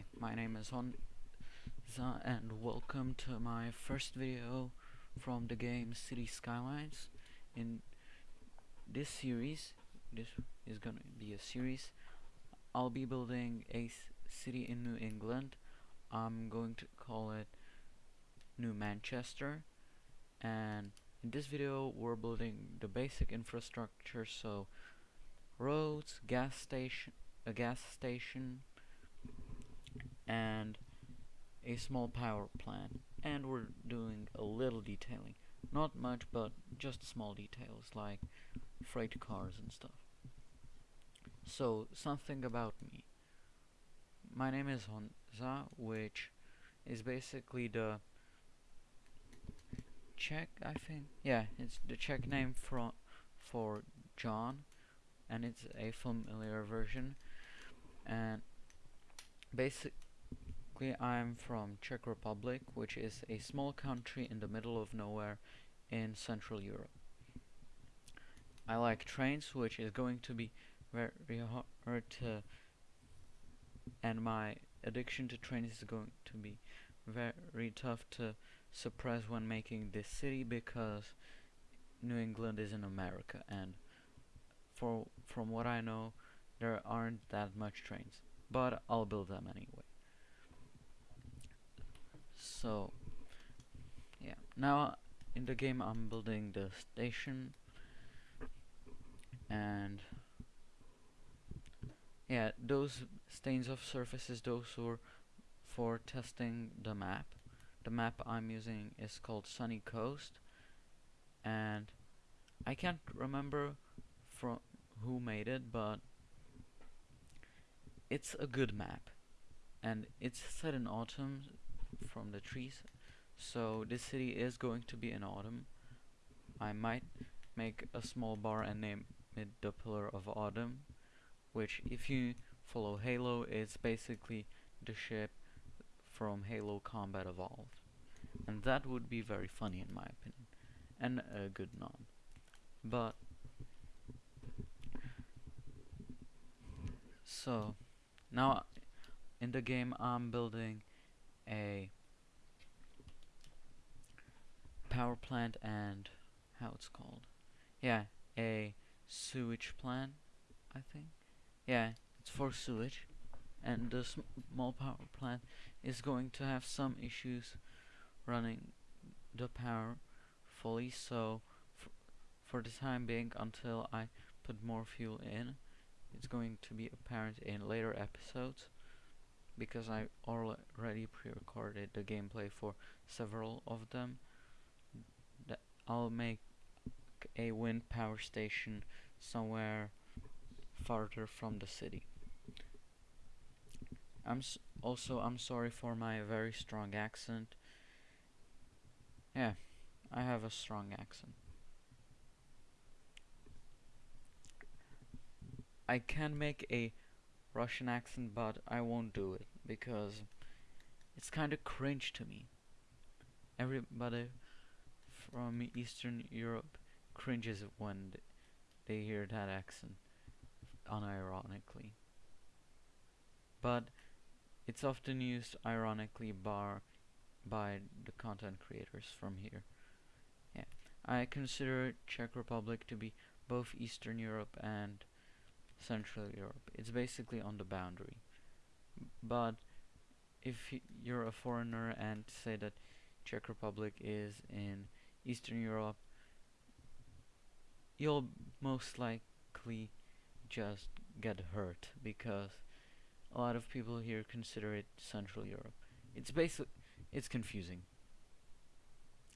Hi, my name is Honza and welcome to my first video from the game City Skylines. In this series, this is gonna be a series, I'll be building a city in New England. I'm going to call it New Manchester and in this video we're building the basic infrastructure so roads, gas station, a gas station, and a small power plant and we're doing a little detailing. Not much but just small details like freight cars and stuff. So something about me. My name is Honza which is basically the Czech I think. Yeah it's the Czech name for for John and it's a familiar version. And basic I'm from Czech Republic, which is a small country in the middle of nowhere in Central Europe. I like trains, which is going to be very hard to, and my addiction to trains is going to be very tough to suppress when making this city because New England is in America and for from what I know there aren't that much trains but I'll build them anyway so yeah. Now in the game I'm building the station. And yeah those stains of surfaces those were for testing the map. The map I'm using is called Sunny Coast. And I can't remember from who made it but it's a good map. And it's set in autumn from the trees. So this city is going to be in autumn. I might make a small bar and name it the Pillar of Autumn which if you follow Halo is basically the ship from Halo Combat Evolved. And that would be very funny in my opinion and a good nod. But so now in the game I'm building a power plant and how it's called. Yeah a sewage plant I think. Yeah it's for sewage. And the small power plant is going to have some issues running the power fully. So for the time being until I put more fuel in it's going to be apparent in later episodes because I already pre-recorded the gameplay for several of them. I'll make a wind power station somewhere farther from the city. I'm also I'm sorry for my very strong accent. Yeah I have a strong accent. I can make a Russian accent but I won't do it because it's kinda cringe to me everybody from Eastern Europe cringes when they hear that accent unironically but it's often used ironically bar by the content creators from here yeah I consider Czech Republic to be both Eastern Europe and Central Europe. It's basically on the boundary. But if you're a foreigner and say that Czech Republic is in Eastern Europe, you'll most likely just get hurt because a lot of people here consider it Central Europe. It's basic it's confusing.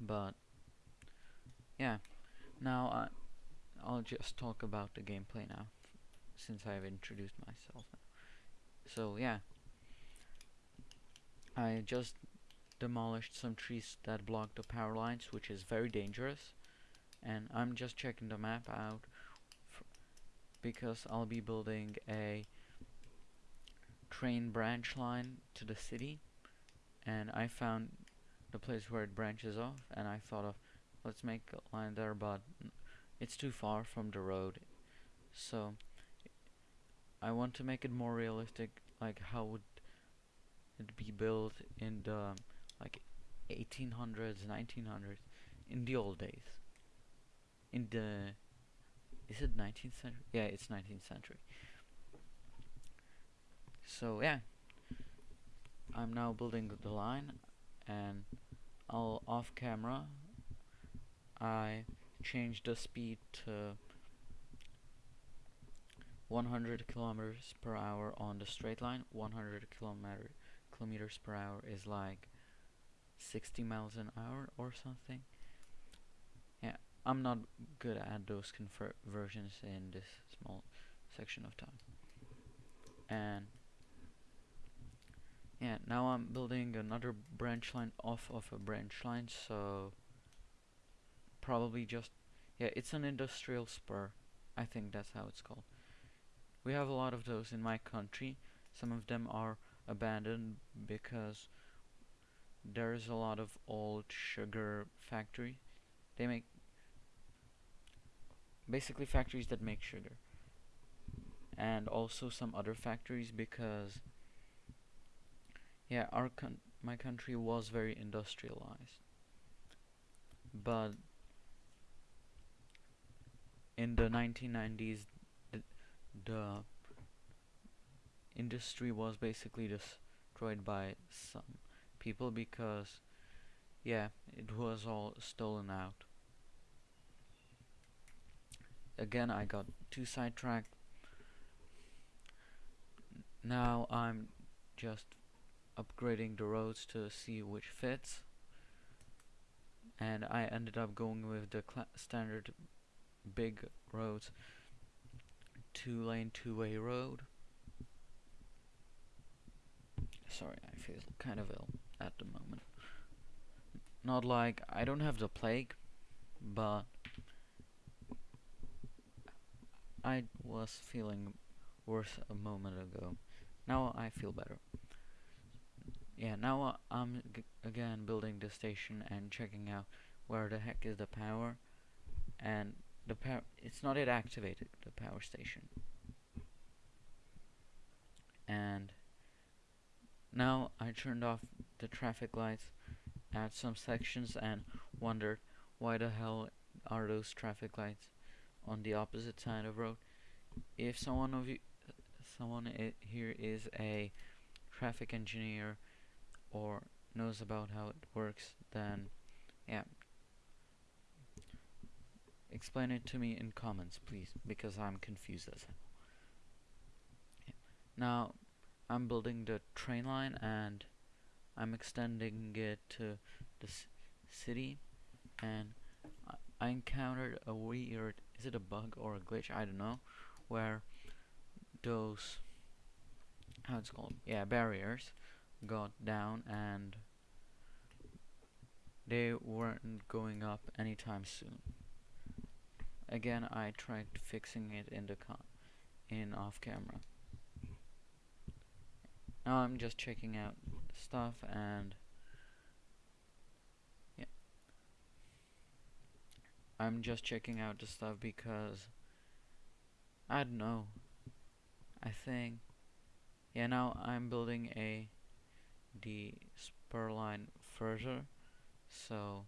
But yeah, now I I'll just talk about the gameplay now since I've introduced myself. So yeah, I just demolished some trees that block the power lines, which is very dangerous. And I'm just checking the map out because I'll be building a train branch line to the city and I found the place where it branches off and I thought of let's make a line there but it's too far from the road so I want to make it more realistic like how would it'd be built in the like 1800s 1900s in the old days. In the is it 19th century? Yeah it's 19th century. So yeah. I'm now building the line and I'll off camera I change the speed to 100 kilometers per hour on the straight line 100 kilometer kilometers per hour is like 60 miles an hour or something. Yeah I'm not good at those conversions in this small section of time and yeah now I'm building another branch line off of a branch line so probably just yeah it's an industrial spur I think that's how it's called. We have a lot of those in my country. Some of them are abandoned because there's a lot of old sugar factory. They make basically factories that make sugar. And also some other factories because yeah our con my country was very industrialized. But in the 1990s the, the industry was basically destroyed by some people because yeah it was all stolen out. Again I got too sidetracked. Now I'm just upgrading the roads to see which fits. And I ended up going with the standard big roads two lane two way road sorry I feel kind of ill at the moment. Not like I don't have the plague but I was feeling worse a moment ago. Now I feel better. Yeah now I'm again building the station and checking out where the heck is the power. And the power it's not yet activated the power station. And now I turned off the traffic lights at some sections and wondered why the hell are those traffic lights on the opposite side of the road? If someone of you someone here is a traffic engineer or knows about how it works then yeah. Explain it to me in comments please because I'm confused as hell. Yeah. now I'm building the train line and I'm extending it to the city. And I encountered a weird is it a bug or a glitch? I don't know. Where those how it's called? Yeah barriers got down and they weren't going up anytime soon. Again I tried fixing it in the con in off camera now I'm just checking out stuff and yeah. I'm just checking out the stuff because I don't know. I think yeah now I'm building a the spur line further so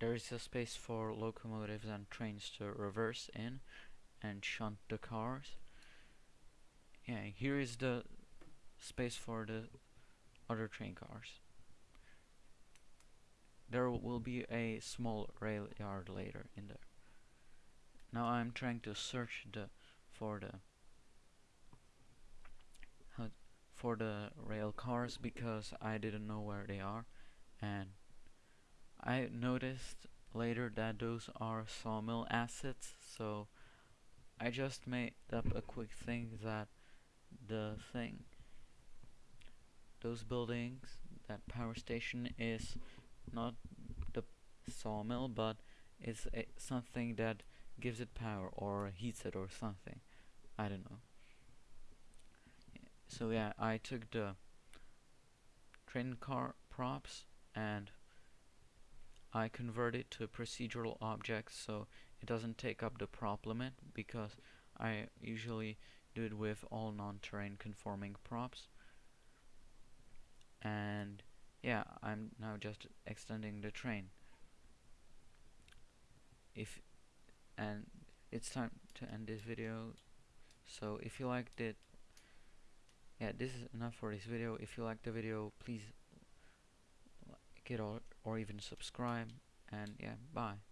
there is a space for locomotives and trains to reverse in and shunt the cars yeah here is the space for the other train cars. There will be a small rail yard later in there. Now I'm trying to search the for the for the rail cars because I didn't know where they are. And I noticed later that those are sawmill assets so I just made up a quick thing that the thing. Those buildings that power station is not the sawmill but it's a, something that gives it power or heats it or something. I don't know. So yeah I took the train car props and I convert it to procedural objects so it doesn't take up the prop limit because I usually do it with all non-terrain conforming props. And yeah I'm now just extending the train. If and it's time to end this video. So if you liked it yeah this is enough for this video. If you liked the video please like it or, or even subscribe. And yeah bye